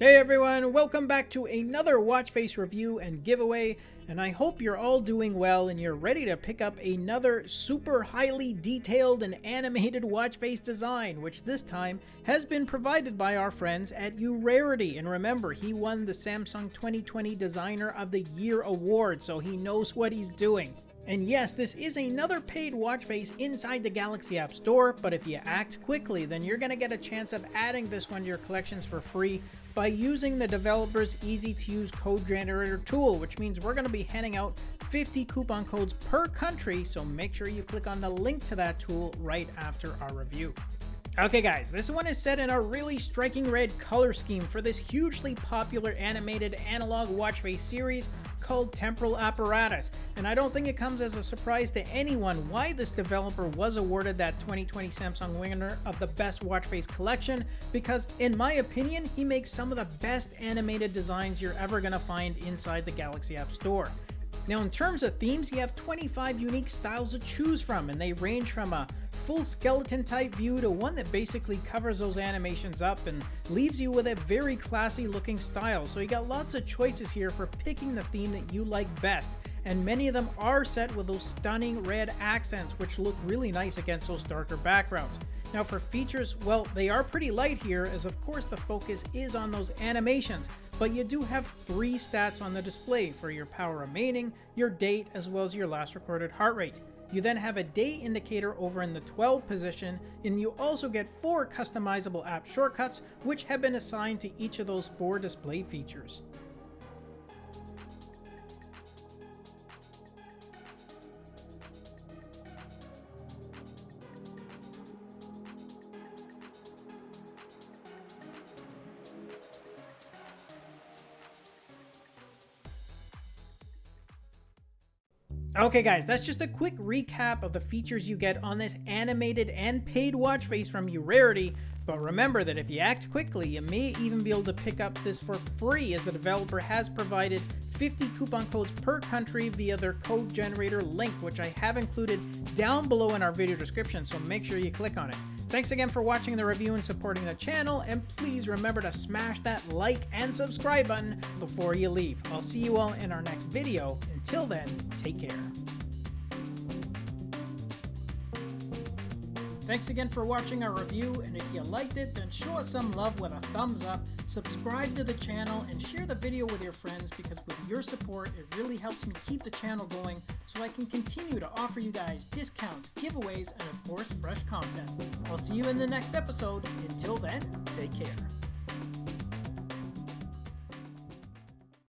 Hey everyone, welcome back to another watch face review and giveaway, and I hope you're all doing well and you're ready to pick up another super highly detailed and animated watch face design, which this time has been provided by our friends at Urarity. And remember, he won the Samsung 2020 Designer of the Year award, so he knows what he's doing. And yes, this is another paid watch face inside the Galaxy App Store, but if you act quickly, then you're to get a chance of adding this one to your collections for free by using the developer's easy to use code generator tool, which means we're to be handing out 50 coupon codes per country, so make sure you click on the link to that tool right after our review. Okay guys, this one is set in a really striking red color scheme for this hugely popular animated analog watch face series called Temporal Apparatus, and I don't think it comes as a surprise to anyone why this developer was awarded that 2020 Samsung winner of the best watch face collection, because in my opinion, he makes some of the best animated designs you're ever going to find inside the Galaxy App Store. Now in terms of themes, you have 25 unique styles to choose from, and they range from a full skeleton type view to one that basically covers those animations up and leaves you with a very classy looking style. So you got lots of choices here for picking the theme that you like best and many of them are set with those stunning red accents which look really nice against those darker backgrounds. Now for features, well, they are pretty light here as of course the focus is on those animations, but you do have three stats on the display for your power remaining, your date, as well as your last recorded heart rate. You then have a day indicator over in the 12 position, and you also get four customizable app shortcuts, which have been assigned to each of those four display features. Okay guys, that's just a quick recap of the features you get on this animated and paid watch face from Urarity, but remember that if you act quickly, you may even be able to pick up this for free as the developer has provided 50 coupon codes per country via their code generator link, which I have included down below in our video description, so make sure you click on it. Thanks again for watching the review and supporting the channel, and please remember to smash that like and subscribe button before you leave. I'll see you all in our next video. Until then, take care. Thanks again for watching our review, and if you liked it, then show us some love with a thumbs up, subscribe to the channel, and share the video with your friends because with your support, it really helps me keep the channel going so I can continue to offer you guys discounts, giveaways, and of course, fresh content. I'll see you in the next episode. Until then, take care.